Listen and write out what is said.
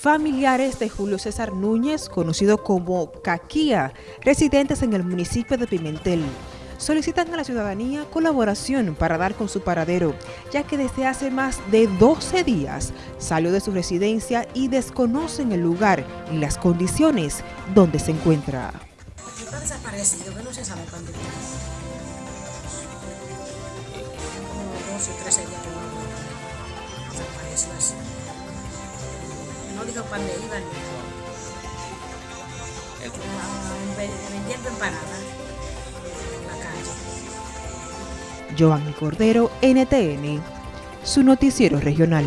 Familiares de Julio César Núñez, conocido como Caquía, residentes en el municipio de Pimentel, solicitan a la ciudadanía colaboración para dar con su paradero, ya que desde hace más de 12 días salió de su residencia y desconocen el lugar y las condiciones donde se encuentra. Que no se sabe cuándo está. Como 12 o 13 días que no desapareció así. No dijo para dónde iba ni nada. Vendiendo empanadas en la calle. Giovanni Cordero, NTN, su noticiero regional.